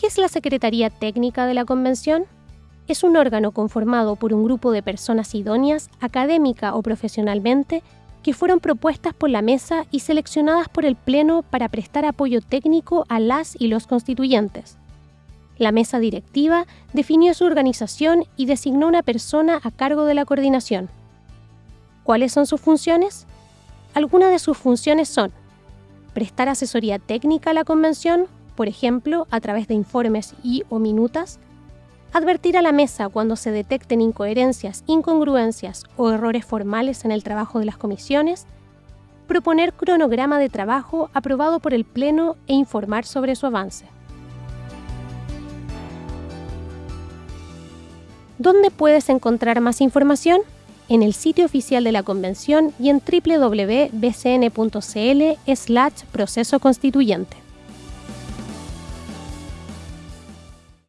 ¿Qué es la Secretaría Técnica de la Convención? Es un órgano conformado por un grupo de personas idóneas, académica o profesionalmente, que fueron propuestas por la mesa y seleccionadas por el Pleno para prestar apoyo técnico a las y los constituyentes. La mesa directiva definió su organización y designó una persona a cargo de la coordinación. ¿Cuáles son sus funciones? Algunas de sus funciones son prestar asesoría técnica a la convención, por ejemplo, a través de informes y o minutas, advertir a la mesa cuando se detecten incoherencias, incongruencias o errores formales en el trabajo de las comisiones, proponer cronograma de trabajo aprobado por el Pleno e informar sobre su avance. ¿Dónde puedes encontrar más información? En el sitio oficial de la Convención y en www.bcn.cl slash proceso constituyente.